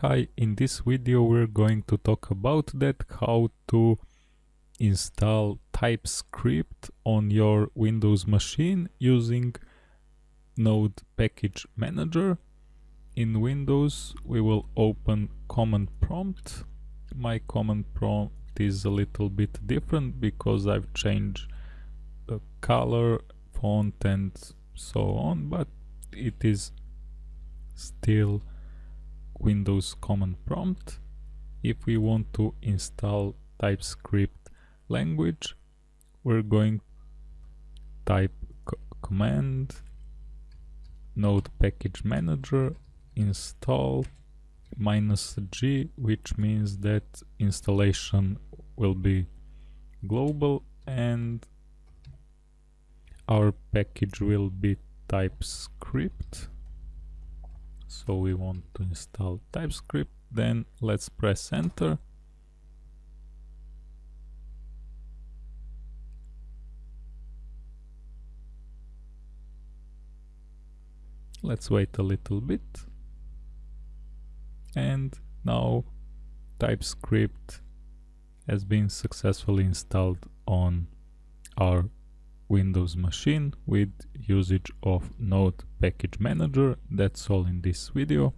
Hi, in this video we're going to talk about that how to install TypeScript on your Windows machine using Node Package Manager. In Windows we will open command prompt. My command prompt is a little bit different because I've changed the color, font and so on, but it is still Windows command prompt. If we want to install TypeScript language, we're going type command node package manager install minus g which means that installation will be global and our package will be TypeScript so we want to install TypeScript. Then let's press enter. Let's wait a little bit. And now TypeScript has been successfully installed on our Windows machine with usage of Node Package Manager. That's all in this video.